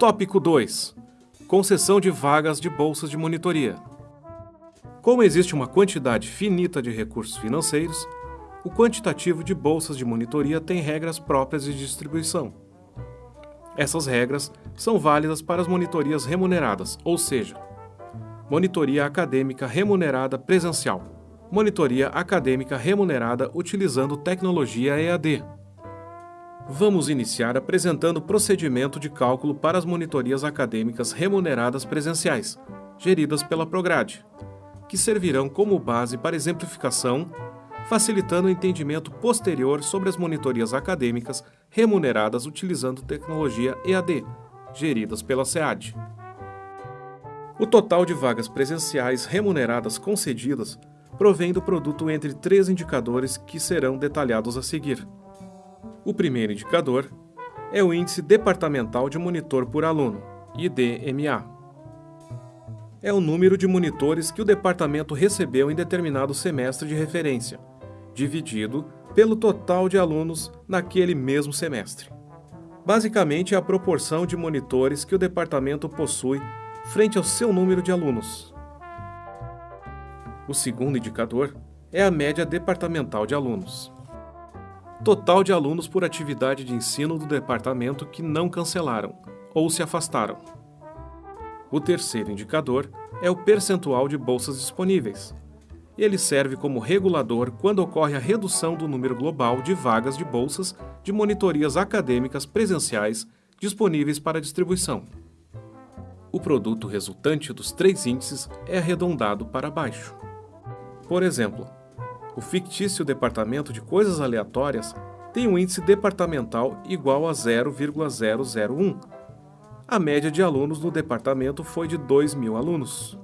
Tópico 2. Concessão de vagas de bolsas de monitoria. Como existe uma quantidade finita de recursos financeiros, o quantitativo de bolsas de monitoria tem regras próprias de distribuição. Essas regras são válidas para as monitorias remuneradas, ou seja, monitoria acadêmica remunerada presencial, monitoria acadêmica remunerada utilizando tecnologia EAD, Vamos iniciar apresentando o procedimento de cálculo para as monitorias acadêmicas remuneradas presenciais, geridas pela Prograde, que servirão como base para exemplificação, facilitando o entendimento posterior sobre as monitorias acadêmicas remuneradas utilizando tecnologia EAD, geridas pela SEAD. O total de vagas presenciais remuneradas concedidas provém do produto entre três indicadores que serão detalhados a seguir. O primeiro indicador é o Índice Departamental de Monitor por Aluno, IDMA. É o número de monitores que o departamento recebeu em determinado semestre de referência, dividido pelo total de alunos naquele mesmo semestre. Basicamente, é a proporção de monitores que o departamento possui frente ao seu número de alunos. O segundo indicador é a média departamental de alunos total de alunos por atividade de ensino do departamento que não cancelaram ou se afastaram. O terceiro indicador é o percentual de bolsas disponíveis. Ele serve como regulador quando ocorre a redução do número global de vagas de bolsas de monitorias acadêmicas presenciais disponíveis para distribuição. O produto resultante dos três índices é arredondado para baixo. Por exemplo, o fictício departamento de coisas aleatórias tem um índice departamental igual a 0,001. A média de alunos no departamento foi de 2 mil alunos.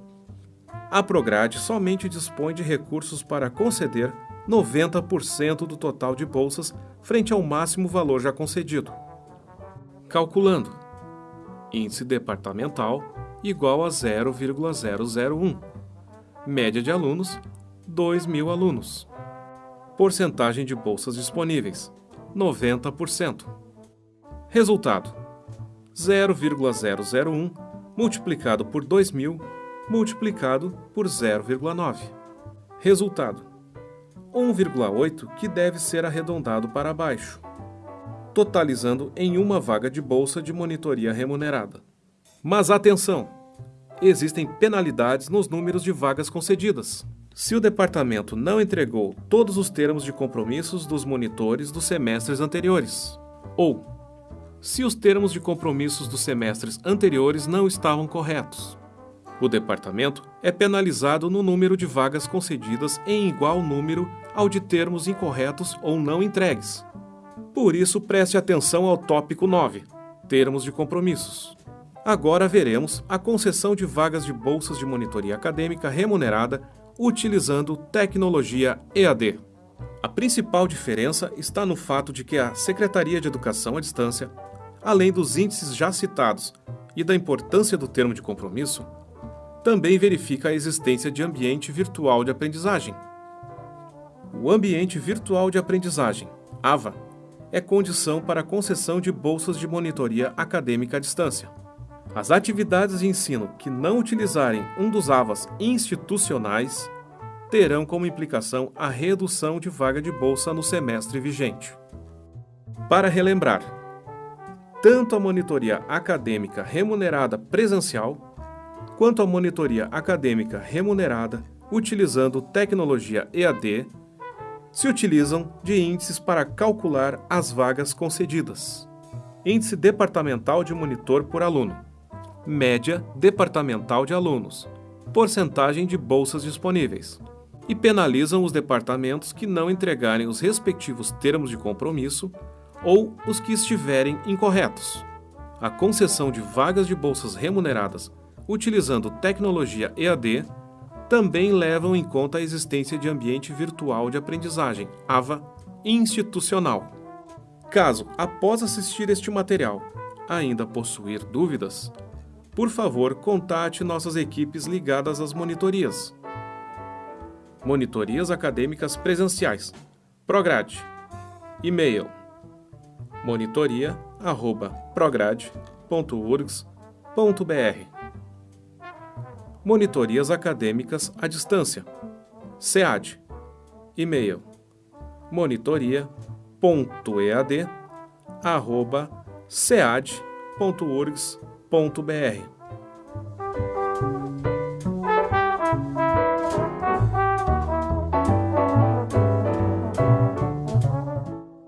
A Prograde somente dispõe de recursos para conceder 90% do total de bolsas frente ao máximo valor já concedido. Calculando: índice departamental igual a 0,001. Média de alunos 2 mil alunos. Porcentagem de bolsas disponíveis: 90%. Resultado: 0,001 multiplicado por 2.000 multiplicado por 0,9. Resultado: 1,8 que deve ser arredondado para baixo, totalizando em uma vaga de bolsa de monitoria remunerada. Mas atenção! Existem penalidades nos números de vagas concedidas se o departamento não entregou todos os termos de compromissos dos monitores dos semestres anteriores, ou se os termos de compromissos dos semestres anteriores não estavam corretos. O departamento é penalizado no número de vagas concedidas em igual número ao de termos incorretos ou não entregues. Por isso, preste atenção ao tópico 9, termos de compromissos. Agora veremos a concessão de vagas de bolsas de monitoria acadêmica remunerada utilizando tecnologia EAD. A principal diferença está no fato de que a Secretaria de Educação à Distância, além dos índices já citados e da importância do termo de compromisso, também verifica a existência de ambiente virtual de aprendizagem. O ambiente virtual de aprendizagem, AVA, é condição para a concessão de bolsas de monitoria acadêmica à distância. As atividades de ensino que não utilizarem um dos AVAs institucionais terão como implicação a redução de vaga de bolsa no semestre vigente. Para relembrar, tanto a monitoria acadêmica remunerada presencial quanto a monitoria acadêmica remunerada utilizando tecnologia EAD se utilizam de índices para calcular as vagas concedidas. Índice departamental de monitor por aluno média departamental de alunos, porcentagem de bolsas disponíveis, e penalizam os departamentos que não entregarem os respectivos termos de compromisso ou os que estiverem incorretos. A concessão de vagas de bolsas remuneradas utilizando tecnologia EAD também levam em conta a existência de ambiente virtual de aprendizagem, AVA, institucional. Caso, após assistir este material, ainda possuir dúvidas, por favor, contate nossas equipes ligadas às monitorias. Monitorias acadêmicas presenciais. Prograde. E-mail: monitoria@prograde.urgs.br. Monitorias acadêmicas à distância. SEAD. E-mail: monitoria.ead@sead.urgs.br